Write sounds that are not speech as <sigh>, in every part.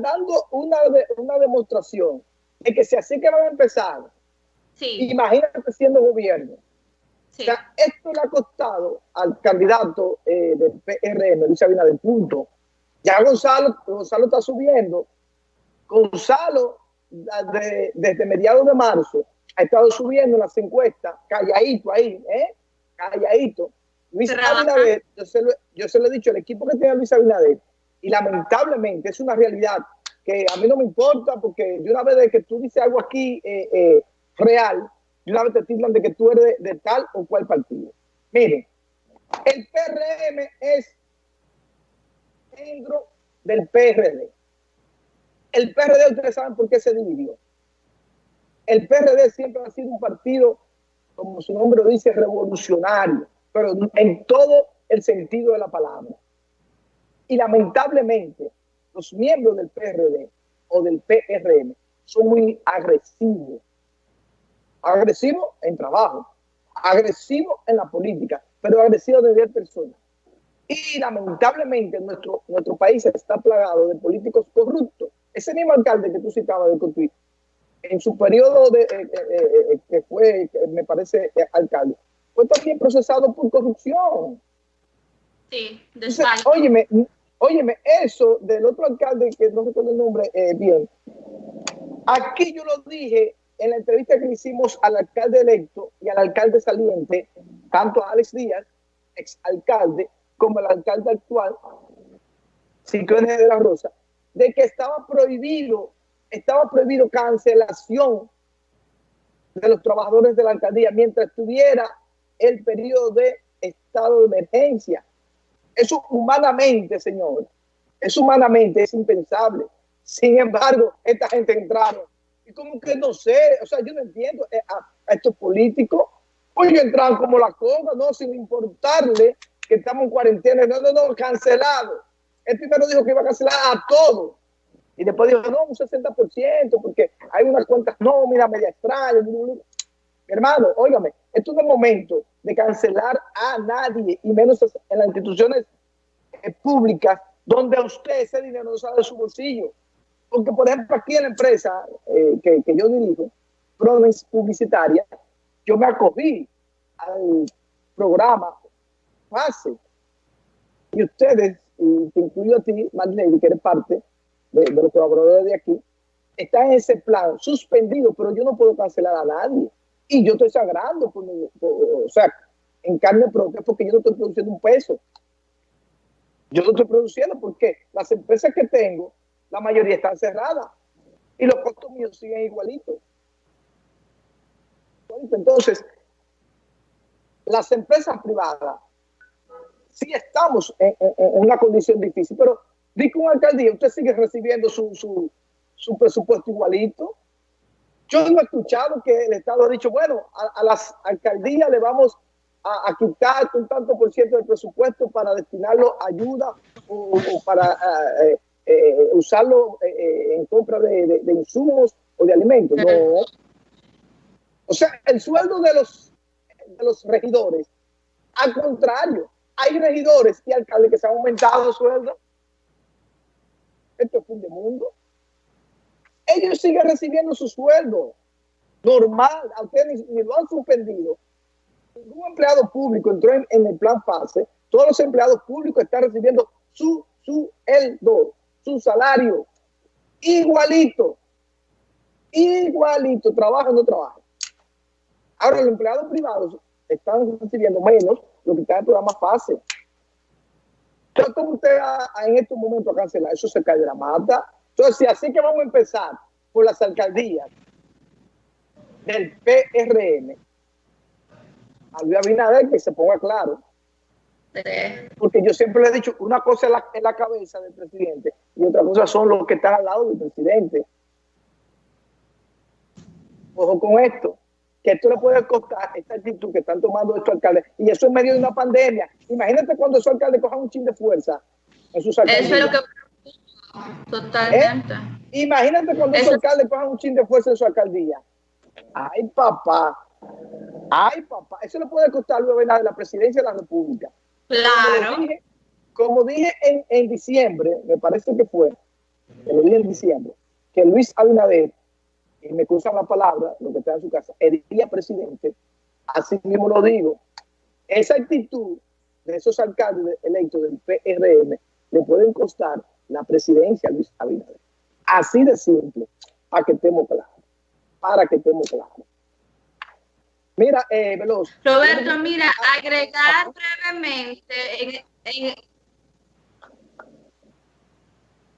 están dando una, una demostración de que si así que van a empezar, imagínate siendo gobierno. O sea, esto le ha costado al candidato eh, del PRM, Luis Abinader, punto. Ya Gonzalo, Gonzalo está subiendo. Gonzalo, desde mediados de marzo, ha estado subiendo las encuestas, calladito ahí, ¿eh? Calladito. Luis Abinader, yo se, lo, yo se lo he dicho, el equipo que tiene Luis Abinader, y lamentablemente es una realidad que a mí no me importa, porque de una vez que tú dices algo aquí eh, eh, real, de una vez te tildan de que tú eres de, tal o cual partido. Miren, el PRM es dentro del PRD. El PRD, ustedes saben por qué se dividió. El PRD siempre ha sido un partido, como su nombre lo dice, revolucionario, pero en todo el sentido de la palabra. Y lamentablemente, los miembros del PRD o del PRM son muy agresivos. Agresivos en trabajo, agresivos en la política, pero agresivos de ver personas. Y lamentablemente nuestro, nuestro país está plagado de políticos corruptos. Ese mismo alcalde que tú citabas de Cotuí, en su periodo de, eh, eh, eh, que fue, me parece, alcalde, fue también procesado por corrupción. Sí, de Óyeme, óyeme, eso del otro alcalde, que no recuerdo el nombre bien, aquí yo lo dije en la entrevista que hicimos al alcalde electo y al alcalde saliente, tanto a Alex Díaz, ex alcalde, como al alcalde actual, Ciclones de la Rosa, de que estaba prohibido, estaba prohibido cancelación de los trabajadores de la alcaldía mientras estuviera el periodo de estado de emergencia. Eso humanamente, señor, es humanamente, es impensable. Sin embargo, esta gente entraron. Y como que no sé, o sea, yo no entiendo eh, a, estos políticos. Hoy entraron como la cosa, no, sin importarle que estamos en cuarentena. No, no, no, cancelado. El primero dijo que iba a cancelar a todos. Y después dijo, no, un 60%, porque hay unas cuentas mira, media extrañas. Hermano, óigame, esto es momento de cancelar a nadie, y menos en las instituciones eh, públicas, donde a usted ese dinero no sale de su bolsillo. Porque, por ejemplo, aquí en la empresa eh, que, que, yo dirijo, Province Publicitaria, yo me acogí al programa FASE. Y ustedes, y te incluyo a ti, Marlene, que eres parte de, de los colaboradores de aquí, están en ese plan suspendido, pero yo no puedo cancelar a nadie. Y yo estoy sagrando, o sea, en carne propia, porque yo no estoy produciendo un peso. Yo no estoy produciendo porque las empresas que tengo la mayoría están cerradas y los costos míos siguen igualitos. Entonces, las empresas privadas sí estamos en, una condición difícil, pero dice un alcaldía, usted sigue recibiendo su, su, su, presupuesto igualito. Yo no he escuchado que el Estado ha dicho, bueno, a, las alcaldías le vamos a, quitar un tanto por ciento del presupuesto para destinarlo a ayuda o, para eh, eh, usarlo eh, eh, en compra de, insumos o de alimentos. No. O sea, el sueldo de los, de los regidores, al contrario, hay regidores y alcaldes que se han aumentado sueldo. Esto es fin de mundo. Ellos siguen recibiendo su sueldo normal, a ustedes ni, lo han suspendido. Ningún empleado público entró en, el plan FASE. Todos los empleados públicos están recibiendo su sueldo su salario igualito, igualito, trabaja o no trabaja. Ahora, los empleados privados están recibiendo menos lo que está en el programa FASE. Entonces, ¿cómo usted en estos momentos a cancelar? Eso se cae de la mata. Entonces, si así que vamos a empezar por las alcaldías del PRM, a Luis Abinader que se ponga claro porque yo siempre le he dicho, una cosa es la, la cabeza del presidente y otra cosa son los que están al lado del presidente. Ojo con esto, que esto le puede costar esta actitud que están tomando estos alcaldes. Y eso en medio de una pandemia. Imagínate cuando esos alcaldes cojan un chin de fuerza en sus alcaldías. Eso es lo que... Totalmente. ¿Eh? Imagínate cuando esos alcaldes cojan un chin de fuerza en su alcaldía. Ay, papá. Ay, papá. Eso le puede costar luego de la presidencia de la República. Claro. Como dije, en, en, diciembre, me parece que fue, que lo dije en diciembre, que Luis Abinader, y me cruzan la palabra, lo que está en su casa, el día presidente, así mismo lo digo, esa actitud de esos alcaldes electos del PRM le pueden costar la presidencia Luis Abinader. Así de simple, para que estemos claros, para que estemos claros. Mira, eh, Veloz. Roberto, mira, agregar brevemente,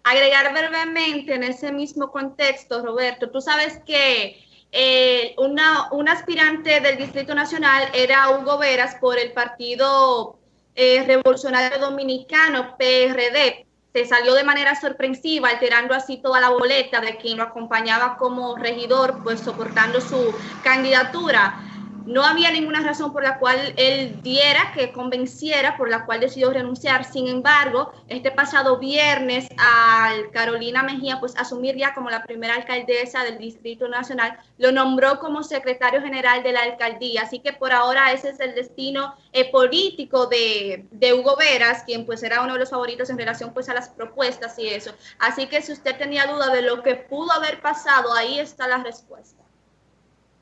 agregar brevemente en ese mismo contexto, Roberto, tú sabes que eh, una, un aspirante del Distrito Nacional era Hugo Veras por el Partido eh, Revolucionario Dominicano, PRD. Se salió de manera sorpresiva, alterando así toda la boleta de quien lo acompañaba como regidor, pues soportando su candidatura. No había ninguna razón por la cual él diera, que convenciera, por la cual decidió renunciar. Sin embargo, este pasado viernes al Carolina Mejía, pues asumir ya como la primera alcaldesa del Distrito Nacional, lo nombró como secretario general de la alcaldía. Así que por ahora ese es el destino eh, político de, de, Hugo Veras, quien pues era uno de los favoritos en relación pues a las propuestas y eso. Así que si usted tenía duda de lo que pudo haber pasado, ahí está la respuesta.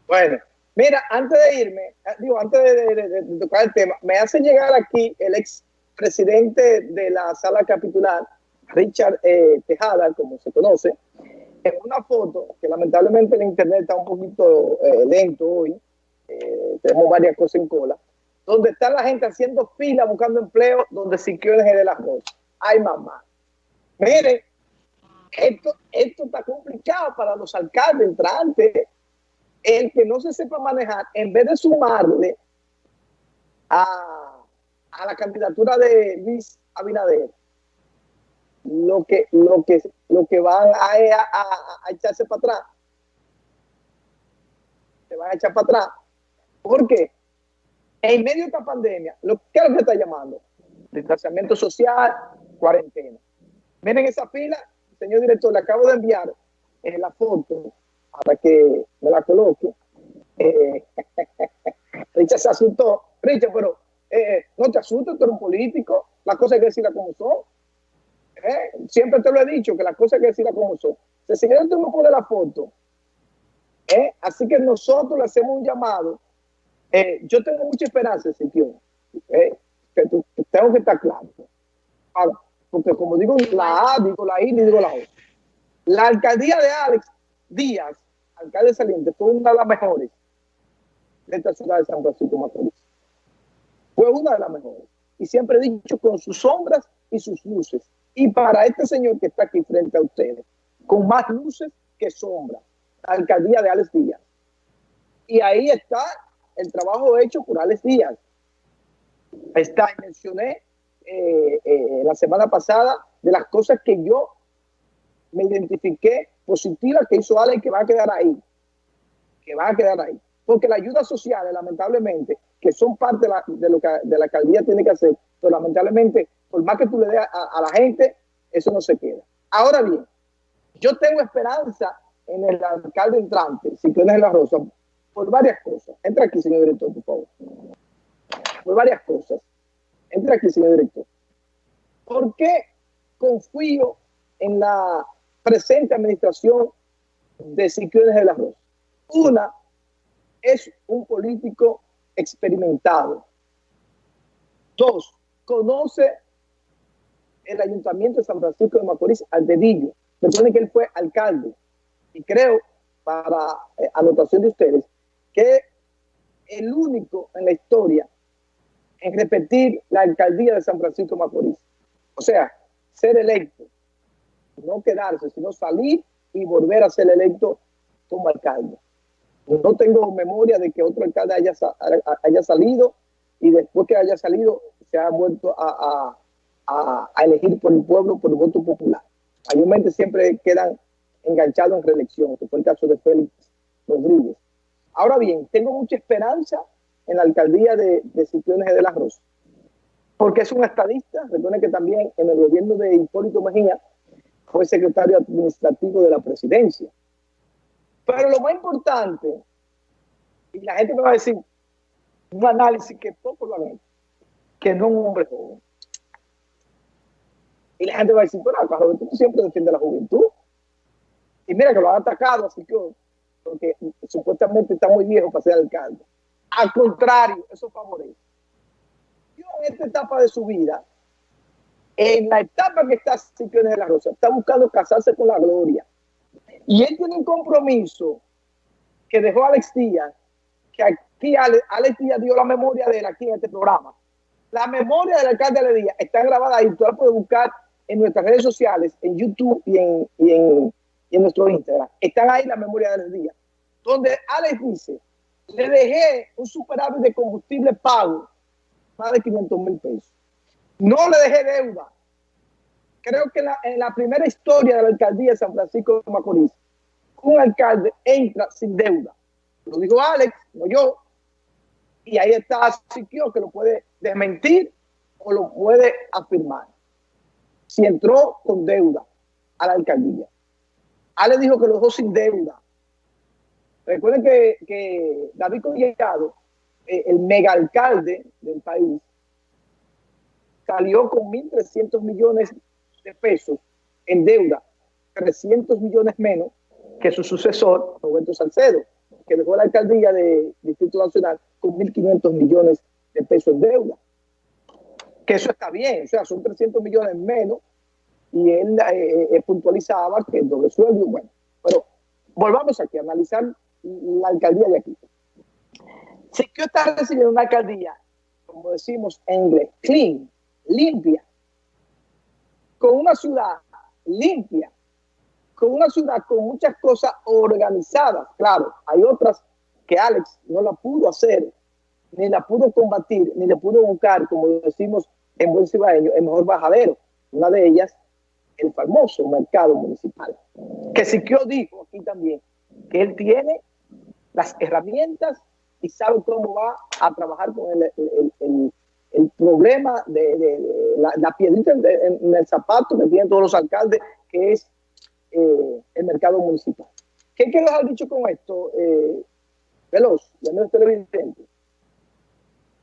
Bueno, Mira, antes de irme, ah, digo, antes de, tocar el tema, me hace llegar aquí el ex presidente de la sala capitular, Richard eh, Tejada, como se conoce, en una foto que lamentablemente en internet está un poquito eh, lento hoy, eh, tenemos varias cosas en cola, donde está la gente haciendo fila buscando empleo, donde Siquio de las cosas. Ay, mamá. Miren, esto, esto está complicado para los alcaldes entrantes el que no se sepa manejar, en vez de sumarle a, la candidatura de Luis Abinader, lo que, lo que, lo que van a, a, echarse para atrás, se van a echar para atrás. porque En medio de esta pandemia, lo que es lo que está llamando, distanciamiento social, cuarentena. Miren esa fila, señor director, le acabo de enviar en eh, la foto para que me la coloque. Eh, <laughs> Richard se asustó. Richard, pero eh, no te asustes, tú eres un político. Las cosas hay que decirlas como son. Eh, siempre te lo he dicho, que las cosas hay que decirlas como son. El señor tú no pone la foto. Eh, así que nosotros le hacemos un llamado. yo tengo mucha esperanza, Ezequiel. que tengo que estar claro. porque como digo la A, digo la I, digo la O. La alcaldía de Alex Díaz, alcalde saliente, fue una de las mejores de esta ciudad de San Francisco Macorís. Fue una de las mejores. Y siempre he dicho con sus sombras y sus luces. Y para este señor que está aquí frente a ustedes, con más luces que sombras, la alcaldía de Alex Díaz. Y ahí está el trabajo hecho por Alex Díaz. Está, mencioné eh, eh, la semana pasada de las cosas que yo me identifiqué positiva que hizo Ale que va a quedar ahí, que va a quedar ahí. Porque la ayuda social, lamentablemente, que son parte de, lo que de la alcaldía tiene que hacer, pero lamentablemente, por más que tú le des a, la gente, eso no se queda. Ahora bien, yo tengo esperanza en el alcalde entrante, si tienes la Rosa, por varias cosas. Entra aquí, señor director, por favor. Por varias cosas. Entra aquí, señor director. ¿Por qué confío en la presente administración de Siquiones de la Rosa. Una es un político experimentado. Dos, conoce el ayuntamiento de San Francisco de Macorís al dedillo. Recuerden que él fue alcalde. Y creo, para eh, anotación de ustedes, que el único en la historia en repetir la alcaldía de San Francisco de Macorís. O sea, ser electo no quedarse, sino salir y volver a ser electo como alcalde. No tengo memoria de que otro alcalde haya, haya salido y después que haya salido se ha vuelto a, elegir por el pueblo, por voto popular. Mayormente siempre quedan enganchados en reelección, que fue el caso de Félix Rodríguez. Ahora bien, tengo mucha esperanza en la alcaldía de, de de la Rosa, porque es un estadista. Recuerden que también en el gobierno de Hipólito Mejía fue secretario administrativo de la presidencia. Pero lo más importante, y la gente me va a decir, un análisis que poco lo han que no es un hombre joven. Y la gente va a decir, pero Roberto tú siempre defiendes la juventud. Y mira que lo han atacado, así que porque supuestamente está muy viejo para ser alcalde. Al contrario, eso favorece. Yo en esta etapa de su vida, en la etapa que está Siquio de la Rosa, está buscando casarse con la gloria. Y él tiene un compromiso que dejó Alex Díaz, que aquí Alex, Díaz dio la memoria de él aquí en este programa. La memoria del alcalde de Díaz está grabada ahí, tú la puedes buscar en nuestras redes sociales, en YouTube y en, y en, nuestro Instagram. Están ahí la memoria de Díaz, donde Alex dice, le dejé un superávit de combustible pago, más de 500 mil pesos. No le dejé deuda. Creo que en la, primera historia de la alcaldía de San Francisco de Macorís, un alcalde entra sin deuda. Lo dijo Alex, no yo. Y ahí está Siquio que lo puede desmentir o lo puede afirmar. Si entró con deuda a la alcaldía. Alex dijo que lo dejó sin deuda. Recuerden que, David Collado, eh, el mega alcalde del país, salió con 1.300 millones de pesos en deuda, 300 millones menos que su sucesor, Roberto Salcedo, que dejó la alcaldía de Distrito Nacional con 1.500 millones de pesos en deuda. Que eso está bien, o sea, son 300 millones menos y él eh, eh, puntualizaba que el doble sueldo, bueno, pero volvamos aquí a analizar la alcaldía de aquí. Si que está recibiendo una alcaldía, como decimos en inglés, clean, limpia, con una ciudad limpia, con una ciudad con muchas cosas organizadas. Claro, hay otras que Alex no la pudo hacer, ni la pudo combatir, ni le pudo buscar, como decimos en buen cibaeño, el mejor bajadero. Una de ellas, el famoso mercado municipal. Que Siquio dijo aquí también que él tiene las herramientas y sabe cómo va a trabajar con el, el, problema de, la, piedrita en, el zapato que tienen todos los alcaldes, que es eh, el mercado municipal. ¿Qué quiero dejar dicho con esto, eh, Veloz, de nuestro televidente?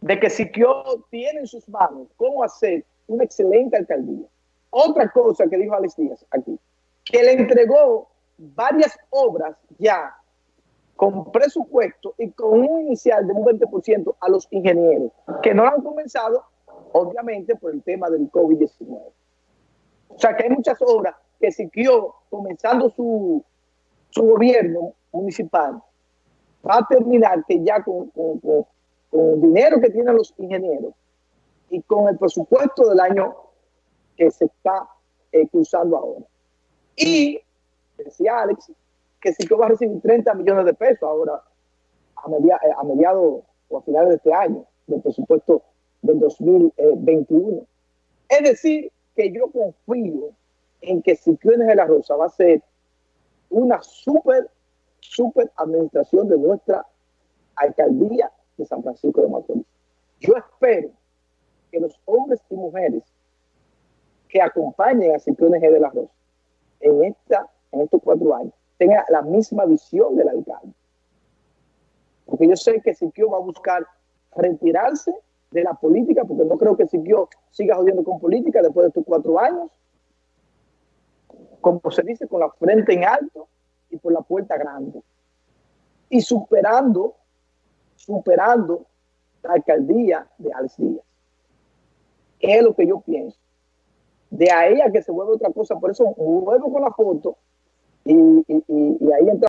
De que Siquio tiene en sus manos cómo hacer una excelente alcaldía. Otra cosa que dijo Alex Díaz aquí, que le entregó varias obras ya con presupuesto y con un inicial de un 20% a los ingenieros, que no lo han comenzado, obviamente, por el tema del COVID-19. O sea, que hay muchas obras que siguió comenzando su, su gobierno municipal, va a terminar que ya con, con, el dinero que tienen los ingenieros y con el presupuesto del año que se está eh, ahora. Y, decía Alex, que sí que va a recibir 30 millones de pesos ahora a, eh, mediados o a finales de este año, del presupuesto del 2021. Es decir, que yo confío en que Siquiones de la Rosa va a ser una súper, súper administración de nuestra alcaldía de San Francisco de Macorís. Yo espero que los hombres y mujeres que acompañen a Siquiones de la Rosa en, esta, en estos cuatro años tenga la misma visión del alcalde. Porque yo sé que Siquio va a buscar retirarse de la política, porque no creo que Siquio siga jodiendo con política después de estos cuatro años. Como se dice, con la frente en alto y por la puerta grande. Y superando, superando la alcaldía de Alex Díaz. Es lo que yo pienso. De ahí a que se vuelva otra cosa. Por eso vuelvo con la foto y, y, y ahí entra